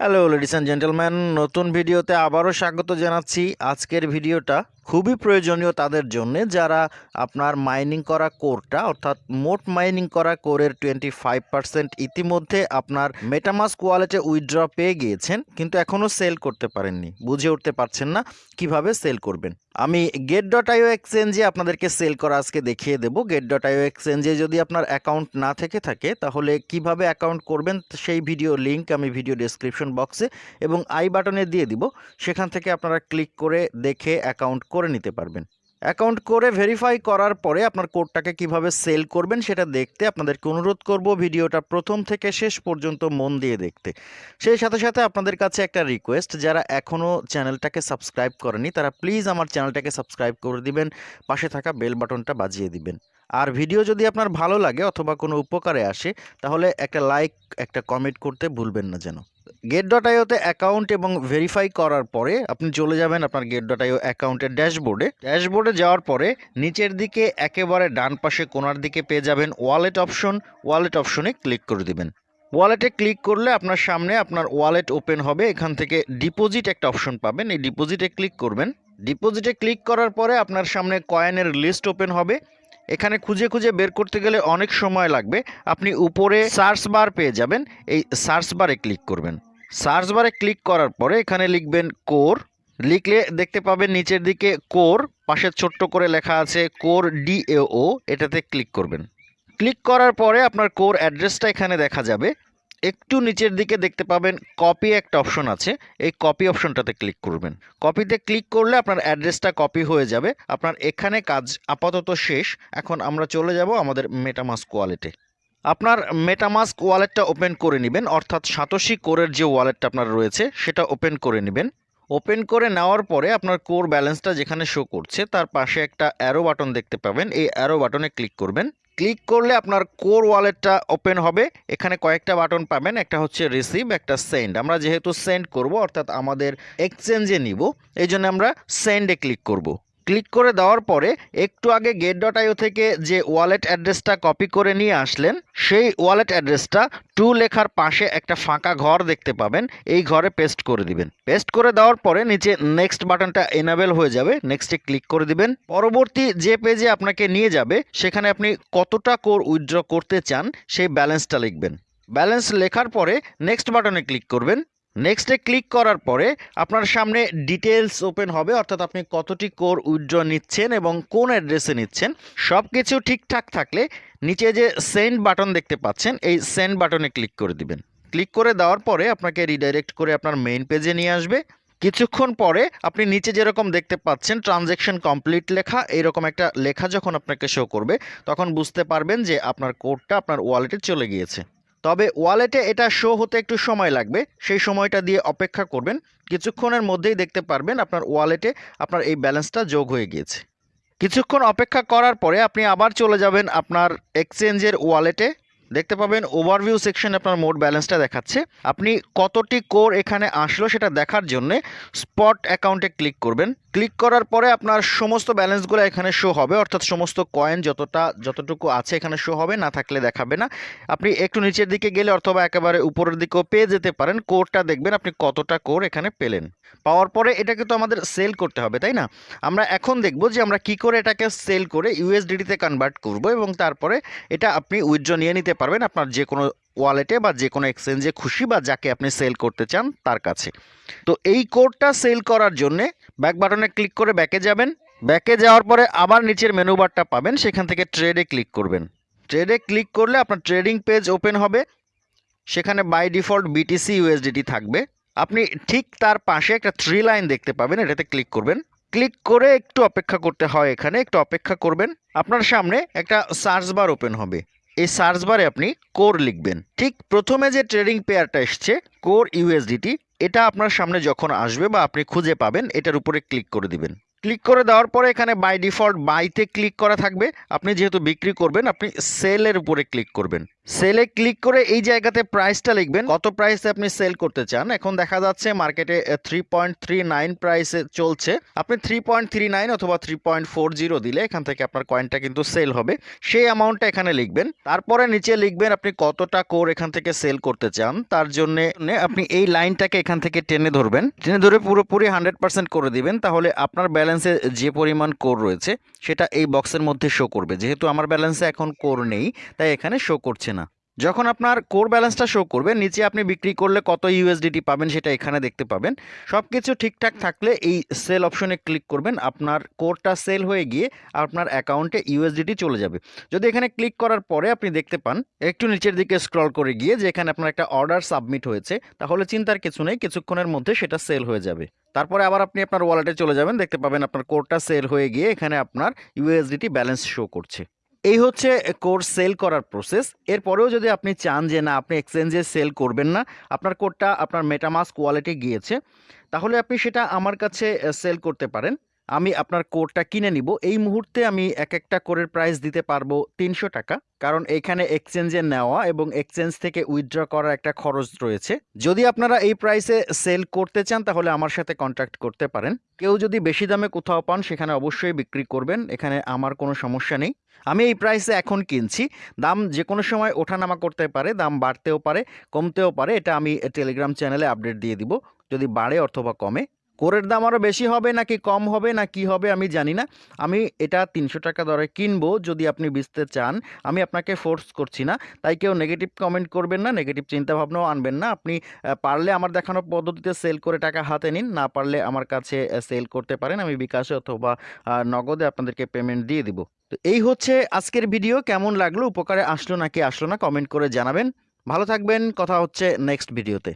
Hello ladies and gentleman নতুন ভিডিওতে আবারও স্বাগত জানাচ্ছি। আজকের ভিডিওটা খুবই প্রয়োজনীয় তাদের জন্য, যারা আপনার মাইনিং করা কোরটা, অর্থাৎ মোট মাইনিং করা কোরের টোয়েন্টি ফাইভ পার্সেন্ট ইতিমধ্যে আপনার মেটামাস কোয়ালেটে উইথড্র পেয়ে গিয়েছেন, কিন্তু এখনও সেল করতে পারেননি। বুঝে উঠতে পারছেন না কীভাবে সেল করবেন। আমি গেট ডট আইও এক্সচেঞ্জে আপনাদেরকে সেল করা আজকে দেখিয়ে দেব। গেট ডট আইও এক্সচেঞ্জে যদি আপনার অ্যাকাউন্ট না থেকে থাকে, তাহলে কীভাবে অ্যাকাউন্ট করবেন সেই ভিডিও লিঙ্ক আমি ভিডিও ডিসক্রিপশন বক্সে এবং আই বাটনে দিয়ে দিব। সেখান থেকে আপনারা ক্লিক করে দেখে অ্যাকাউন্ট করে নিতে পারবেন। অ্যাকাউন্ট করে ভেরিফাই করার পরে আপনার কোডটাকে কীভাবে সেল করবেন সেটা দেখতে আপনাদেরকে অনুরোধ করব ভিডিওটা প্রথম থেকে শেষ পর্যন্ত মন দিয়ে দেখতে। সেই সাথে সাথে আপনাদের কাছে একটা রিকোয়েস্ট যারা এখনও চ্যানেলটাকে সাবস্ক্রাইব করেনি, তারা প্লিজ আমার চ্যানেলটাকে সাবস্ক্রাইব করে দিবেন, পাশে থাকা বেল বাটনটা বাজিয়ে দিবেন। আর ভিডিও যদি আপনার ভালো লাগে অথবা কোনো উপকারে আসে, তাহলে একটা লাইক একটা কমেন্ট করতে ভুলবেন না যেন। গেট ডট আইওতে অ্যাকাউন্ট এবং ভেরিফাই করার পরে আপনি চলে যাবেন আপনার গেট ডট আইও অ্যাকাউন্টের ড্যাশবোর্ডে ড্যাশবোর্ডে যাওয়ার পরে নিচের দিকে একেবারে ডান পাশে কোনার দিকে পেয়ে যাবেন ওয়ালেট অপশন ওয়ালেট অপশনে ক্লিক করে দিবেন। ওয়ালেটে ক্লিক করলে আপনার সামনে আপনার ওয়ালেট ওপেন হবে। এখান থেকে ডিপোজিট একটা অপশন পাবেন। এই ডিপোজিটে ক্লিক করবেন। ডিপোজিটে ক্লিক করার পরে আপনার সামনে কয়েনের লিস্ট ওপেন হবে। এখানে খুঁজে খুঁজে বের করতে গেলে অনেক সময় লাগবে। আপনি উপরে সার্চ বার পেয়ে যাবেন। এই সার্চ বারে ক্লিক করবেন। সার্চ বারে ক্লিক করার পরে এখানে লিখবেন কোর। লিখলে দেখতে পাবেন নিচের দিকে কোর, পাশে ছোট্ট করে লেখা আছে কোর ডিএও এটাতে ক্লিক করবেন। ক্লিক করার পরে আপনার কোর অ্যাড্রেসটা এখানে দেখা যাবে। একটু নিচের দিকে দেখতে পাবেন কপি একটা অপশন আছে। এই কপি অপশনটাতে ক্লিক করবেন। কপিতে ক্লিক করলে আপনার অ্যাড্রেসটা কপি হয়ে যাবে। আপনার এখানে কাজ আপাতত শেষ। এখন আমরা চলে যাব আমাদের মেটামাস্ক ওয়ালেটে আপনার মেটামাস্ক ওয়ালেটটা ওপেন করে নেবেন, অর্থাৎ সাতোশি কোরের যে ওয়ালেটটা আপনার রয়েছে, সেটা ওপেন করে নেবেন। ওপেন করে নেওয়ার পরে আপনার কোর ব্যালেন্সটা যেখানে শো করছে, তার পাশে একটা অ্যারো বাটন দেখতে পাবেন। এই অ্যারো বাটনে ক্লিক করবেন। ক্লিক করলে আপনার কোর ওয়ালেটটা ওপেন হবে। এখানে কয়েকটা বাটন পাবেন, একটা হচ্ছে রিসিভ, একটা সেন্ড। আমরা যেহেতু সেন্ড করব, অর্থাৎ আমাদের এক্সচেঞ্জে নিব, এই জন্য আমরা সেন্ডে ক্লিক করব। ক্লিক করে দেওয়ার পরে একটু আগে গেট ডট আইও থেকে যে ওয়ালেট অ্যাড্রেসটা কপি করে নিয়ে আসলেন, সেই ওয়ালেট অ্যাড্রেসটা টু লেখার পাশে একটা ফাঁকা ঘর দেখতে পাবেন। এই ঘরে পেস্ট করে দিবেন। পেস্ট করে দেওয়ার পরে নিচে নেক্সট বাটনটা এনাবেল হয়ে যাবে। নেক্সটে ক্লিক করে দিবেন। পরবর্তী যে পেজে আপনাকে নিয়ে যাবে, সেখানে আপনি কতটা কোর উইথড্র করতে চান, সেই ব্যালেন্সটা লিখবেন। ব্যালেন্স লেখার পরে নেক্সট বাটনে ক্লিক করবেন। নেক্সটে ক্লিক করার পরে আপনার সামনে ডিটেলস ওপেন হবে, অর্থাৎ আপনি কতটি কোর উইথড্র নিচ্ছেন এবং কোন অ্যাড্রেসে নিচ্ছেন সব কিছু ঠিকঠাক থাকলে নিচে যে সেন্ড বাটন দেখতে পাচ্ছেন, এই সেন্ড বাটনে ক্লিক করে দিবেন। ক্লিক করে দেওয়ার পরে আপনাকে রিডাইরেক্ট করে আপনার মেইন পেজে নিয়ে আসবে। কিছুক্ষণ পরে আপনি নিচে যেরকম দেখতে পাচ্ছেন ট্রানজ্যাকশন কমপ্লিট লেখা এইরকম একটা লেখা যখন আপনাকে শো করবে, তখন বুঝতে পারবেন যে আপনার কোডটা আপনার ওয়ালেটে চলে গিয়েছে। তবে ওয়ালেটে এটা শো হতে একটু সময় লাগবে। সেই সময়টা দিয়ে অপেক্ষা করবেন। কিছুক্ষণের মধ্যেই দেখতে পারবেন আপনার ওয়ালেটে আপনার এই ব্যালেন্সটা যোগ হয়ে গিয়েছে। কিছুক্ষণ অপেক্ষা করার পরে আপনি আবার চলে যাবেন আপনার এক্সচেঞ্জের ওয়ালেটে দেখতে পাবেন ওভারভিউ সেকশন আপনার মোট ব্যালেন্সটা দেখাচ্ছে। আপনি কতটি কোর এখানে আসলো সেটা দেখার জন্য স্পট অ্যাকাউন্টে ক্লিক করবেন। ক্লিক করার পরে আপনার সমস্ত ব্যালেন্সগুলো এখানে শো হবে, অর্থাৎ সমস্ত কয়েন যতটা, যতটুকু আছে এখানে শো হবে, না থাকলে দেখাবে না। আপনি একটু নিচের দিকে গেলে অথবা একেবারে উপরের দিকেও পেয়ে যেতে পারেন। কোরটা দেখবেন আপনি কতটা কোর এখানে পেলেন। পাওয়ার পরে এটাকে তো আমাদের সেল করতে হবে, তাই না? আমরা এখন দেখব যে আমরা কি করে এটাকে সেল করে ইউএসডিটিতে কনভার্ট করব এবং তারপরে এটা আপনি উইথড্র নিয়ে নিতে পারবেন আপনার যে কোনো ওয়ালেটে বা যে কোনো এক্সচেঞ্জে খুশি বা যাকে আপনি সেল করতে চান তার কাছে। তো এই কোডটা সেল করার জন্যে ব্যাক বাটনে ক্লিক করে ব্যাকে যাবেন। ব্যাকে যাওয়ার পরে আবার নিচের মেনু বারটা পাবেন, সেখান থেকে ট্রেডে ক্লিক করবেন। ট্রেডে ক্লিক করলে আপনার ট্রেডিং পেজ ওপেন হবে। সেখানে বাই ডিফল্ট বিটিসি ইউএসডিটি থাকবে। আপনি ঠিক তার পাশে একটা থ্রি লাইন দেখতে পাবেন, এটাতে ক্লিক করবেন। ক্লিক করে একটু অপেক্ষা করতে হয় এখানে, একটু অপেক্ষা করবেন। আপনার সামনে একটা সার্চ বার ওপেন হবে। এই সার্চ বারে আপনি কোর লিখবেন। ঠিক প্রথমে যে ট্রেডিং পেয়ারটা এসছে, কোর ইউএসডিটি এটা আপনার সামনে যখন আসবে বা আপনি খুঁজে পাবেন, এটার উপরে ক্লিক করে দিবেন। ক্লিক করে দেওয়ার পরে এখানে বাই ডিফল্ট বাইতে ক্লিক করা থাকবে। আপনি যেহেতু বিক্রি করবেন, আপনি সেলের উপরে ক্লিক করবেন। সেলে ক্লিক করে এই জায়গাতে প্রাইসটা লিখবেন। কত প্রাইসে আপনি সেল করতে চান? এখন দেখা যাচ্ছে মার্কেটে থ্রি পয়েন্ট থ্রি নাইন প্রাইসে চলছে। আপনি থ্রি পয়েন্ট থ্রি নাইন অথবা থ্রি পয়েন্ট ফোর জিরো দিলে এখান থেকে আপনার কয়েনটা কিন্তু সেল হবে। সেই অ্যামাউন্টটা এখানে লিখবেন। তারপরে নিচে লিখবেন আপনি কতটা কোর এখান থেকে সেল করতে চান। তার জন্য আপনি এই লাইনটাকে এখান থেকে টেনে ধরবেন। টেনে ধরে পুরোপুরি হান্ড্রেড পার্সেন্ট করে দিবেন। তাহলে আপনার ব্যালেন্সে যে পরিমাণ কোর রয়েছে, সেটা এই বক্সের মধ্যে শো করবে। যেহেতু আমার ব্যালেন্সে এখন কোর নেই, তাই এখানে শো করছে না। যখন আপনার কোর ব্যালেন্সটা শো করবে, নিচে আপনি বিক্রি করলে কত ইউএসডিটি পাবেন সেটা এখানে দেখতে পাবেন। সব কিছু ঠিকঠাক থাকলে এই সেল অপশনে ক্লিক করবেন, আপনার কোরটা সেল হয়ে গিয়ে আপনার অ্যাকাউন্টে ইউএসডিটি চলে যাবে। যদি এখানে ক্লিক করার পরে আপনি দেখতে পান, একটু নিচের দিকে স্ক্রল করে গিয়ে যে এখানে আপনার একটা অর্ডার সাবমিট হয়েছে, তাহলে চিন্তার কিছু নেই, কিছুক্ষণের মধ্যে সেটা সেল হয়ে যাবে। তারপরে আবার আপনি আপনার ওয়ালেটে চলে যাবেন, দেখতে পাবেন আপনার কোরটা সেল হয়ে গিয়ে এখানে আপনার ইউএসডিটি ব্যালেন্স শো করছে। এই হচ্ছে কোর সেল করার প্রসেস। এরপরেও যদি আপনি চান যে না, আপনি এক্সচেঞ্জে সেল করবেন না, আপনার কোডটা আপনার মেটামাস কোয়ালিটি গিয়েছে, তাহলে আপনি সেটা আমার কাছে সেল করতে পারেন। আমি আপনার কোডটা কিনে নিব। এই মুহূর্তে আমি এক একটা কোরের প্রাইস দিতে পারব তিনশো টাকা। কারণ এখানে এক্সচেঞ্জে নেওয়া এবং এক্সচেঞ্জ থেকে উইথড্র করার একটা খরচ রয়েছে। যদি আপনারা এই প্রাইসে সেল করতে চান, তাহলে আমার সাথে কন্ট্যাক্ট করতে পারেন। কেউ যদি বেশি দামে কোথাও পান, সেখানে অবশ্যই বিক্রি করবেন। এখানে আমার কোনো সমস্যা নেই। আমি এই প্রাইসে এখন কিনছি। দাম যে কোনো সময় ওঠানামা করতে পারে, দাম বাড়তেও পারে, কমতেও পারে। এটা আমি টেলিগ্রাম চ্যানেলে আপডেট দিয়ে দিব। যদি বাড়ে অথবা কমে কোরের দাম আরও বেশি হবে নাকি কম হবে না কি হবে আমি জানি না। আমি এটা তিনশো টাকা দরে কিনবো যদি আপনি বেচতে চান। আমি আপনাকে ফোর্স করছি না। তাই কেউ নেগেটিভ কমেন্ট করবেন না নেগেটিভ চিন্তাভাবনাও আনবেন না। আপনি পারলে আমার দেখানো পদ্ধতিতে সেল করে টাকা হাতে নিন। না পারলে আমার কাছে সেল করতে পারেন। আমি বিকাশে অথবা নগদে আপনাদেরকে পেমেন্ট দিয়ে দিব। তো এই হচ্ছে আজকের ভিডিও কেমন লাগল? উপকারে আসলো নাকি আসলো না? কমেন্ট করে জানাবেন। ভালো থাকবেন। কথা হচ্ছে নেক্সট ভিডিওতে